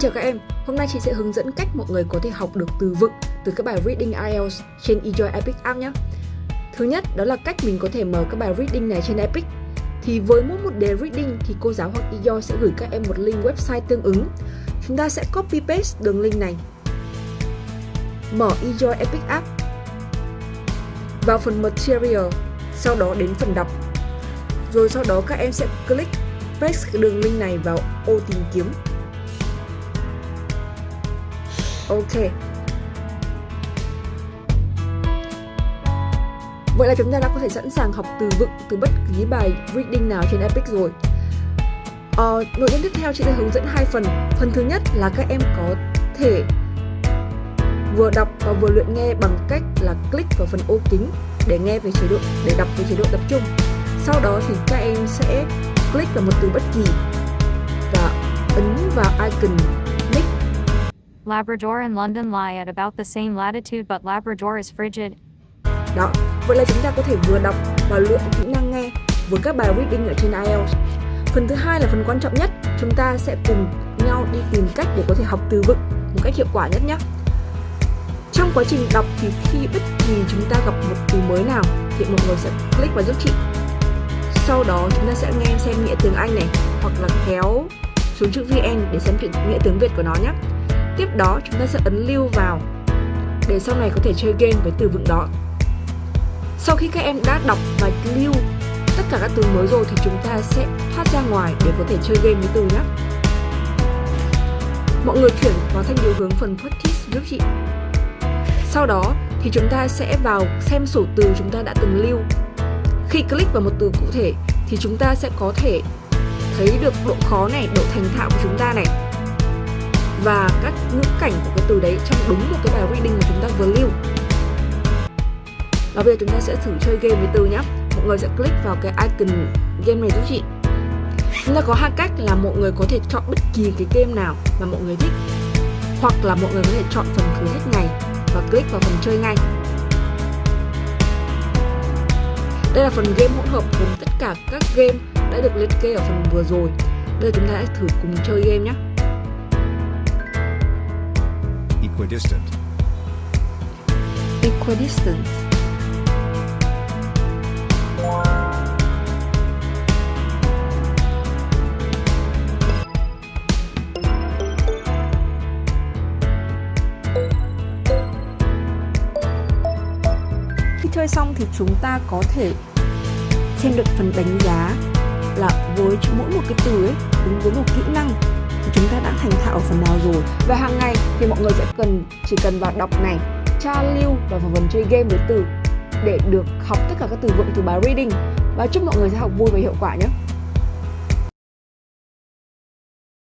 Chào các em, hôm nay chị sẽ hướng dẫn cách mọi người có thể học được từ vựng từ các bài Reading IELTS trên Enjoy Epic App nhé. Thứ nhất, đó là cách mình có thể mở các bài Reading này trên Epic. Thì với mỗi một đề Reading thì cô giáo hoặc Enjoy sẽ gửi các em một link website tương ứng. Chúng ta sẽ copy paste đường link này. Mở Enjoy Epic App. Vào phần Material, sau đó đến phần đọc. Rồi sau đó các em sẽ click paste đường link này vào ô tìm kiếm Ok. Vậy là chúng ta đã có thể sẵn sàng học từ vựng từ bất kỳ bài reading nào trên Epic rồi. Ờ, Nội dung tiếp theo chị sẽ hướng dẫn hai phần. Phần thứ nhất là các em có thể vừa đọc và vừa luyện nghe bằng cách là click vào phần ô kính để nghe về chế độ để đọc về chế độ tập trung. Sau đó thì các em sẽ click vào một từ bất kỳ và ấn vào icon Labrador and London lie at about the same latitude but Labrador is frigid. Đó, vậy là chúng ta có thể vừa đọc và luyện kỹ năng nghe với các bài reading ở trên IELTS. Phần thứ hai là phần quan trọng nhất, chúng ta sẽ cùng nhau đi tìm cách để có thể học từ vựng một cách hiệu quả nhất nhé. Trong quá trình đọc thì khi bất kỳ chúng ta gặp một từ mới nào thì mọi người sẽ click vào giúp chị. Sau đó chúng ta sẽ nghe xem nghĩa tiếng Anh này hoặc là kéo xuống chữ VN để xem nghĩa tiếng Việt của nó nhé. Tiếp đó chúng ta sẽ ấn lưu vào để sau này có thể chơi game với từ vựng đó. Sau khi các em đã đọc và lưu tất cả các từ mới rồi thì chúng ta sẽ thoát ra ngoài để có thể chơi game với từ nhé. Mọi người chuyển vào thanh điều hướng phần practice giúp chị. Sau đó thì chúng ta sẽ vào xem sổ từ chúng ta đã từng lưu. Khi click vào một từ cụ thể thì chúng ta sẽ có thể thấy được độ khó này, độ thành thạo của chúng ta này và các ngữ cảnh của cái từ đấy trong đúng một cái bài reading mà chúng ta vừa lưu. Và bây giờ chúng ta sẽ thử chơi game với từ nhé mọi người sẽ click vào cái icon game này giúp chị. Chúng ta có hai cách là mọi người có thể chọn bất kỳ cái game nào mà mọi người thích, hoặc là mọi người có thể chọn phần thử hết ngày và click vào phần chơi ngay. Đây là phần game hỗn hợp gồm tất cả các game đã được liệt kê ở phần vừa rồi. Đây chúng ta hãy thử cùng chơi game nhé Equidistant. Equidistant. Khi chơi xong thì chúng ta có thể xem được phần đánh giá là với mỗi một cái từ ấy, đúng với một kỹ năng chúng ta đã thành thạo ở phần nào rồi. Và hàng ngày thì mọi người sẽ cần, chỉ cần vào đọc này, tra lưu và vào phần chơi game với từ để được học tất cả các từ vựng từ bài reading. Và chúc mọi người sẽ học vui và hiệu quả nhé.